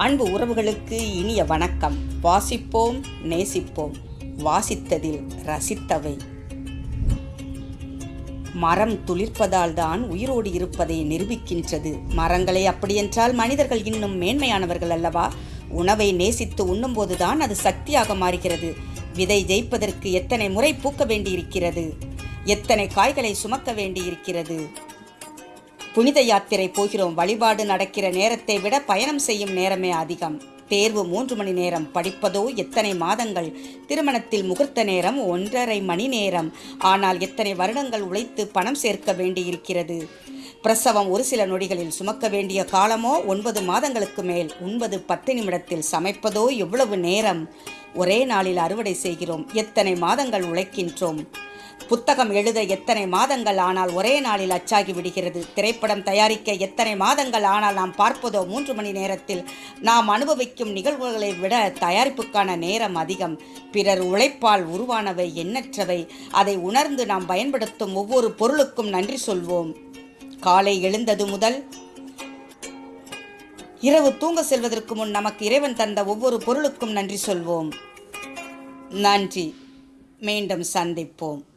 அன்பு உறவுகளுக்கு இனிய வணக்கம். வாசிப்போம் நேசிப்போம். வாசித்ததில் ரசித்தவை. மரம் துளிர்ப்பதால் தான் உயிரோடு இருப்பதை நிரூபிக்கின்றது. மரங்களை அப்படியென்றால் மனிதர்கள் இன்னும் மேன்மையானவர்கள் அல்லவா? உணவை நேசித்து உண்ணும்போதுதான் அது சக்தியாக மாறுகிறது. விதை ஜெயிப்பதற்கு எத்தனை முறை பூக்க வேண்டியிருக்கிறது? எத்தனை காய்களை சுமக்க வேண்டியிருக்கிறது? புனித யாத்திரை போகிறோம். வழிபாடு நடக்கிற நேரத்தை விட பயணம் செய்யும் நேரமே அதிகம். தேர்வு மூன்று மணி நேரம். படிப்பதோ எத்தனை மாதங்கள்? திருமணத்தில் முகூர்த்த நேரம் ஒன்றரை மணி நேரம். ஆனால் எத்தனை வருடங்கள் உழைத்து பணம் சேர்க்க வேண்டியிருக்கிறது? பிரசவம் ஒரு சில நொடிகளில் சுமக்க வேண்டிய காலமோ ஒன்பது மாதங்களுக்கு மேல். ஒன்பது பத்து நிமிடத்தில் சமைப்பதோ எவ்வளவு நேரம்? ஒரே நாளில் அறுவடை செய்கிறோம். எத்தனை மாதங்கள் உழைக்கின்றோம்? புத்தகம் எழுத எத்தனை மாதங்கள் ஆனால் ஒரே நாளில் அச்சாகி விடுகிறது. திரைப்படம் தயாரிக்க எத்தனை மாதங்கள் ஆனால் நாம் பார்ப்பதோ மூன்று மணி நேரத்தில். நாம் அனுபவிக்கும் நிகழ்வுகளை விட தயாரிப்புக்கான நேரம் அதிகம். பிறர் உழைப்பால் உருவானவை எண்ணற்றவை. அதை உணர்ந்து நாம் பயன்படுத்தும் ஒவ்வொரு பொருளுக்கும் நன்றி சொல்வோம். காலை எழுந்தது முதல் இரவு தூங்க செல்வதற்கு முன் நமக்கு இறைவன் தந்த ஒவ்வொரு பொருளுக்கும் நன்றி சொல்வோம். நன்றி. மீண்டும் சந்திப்போம்.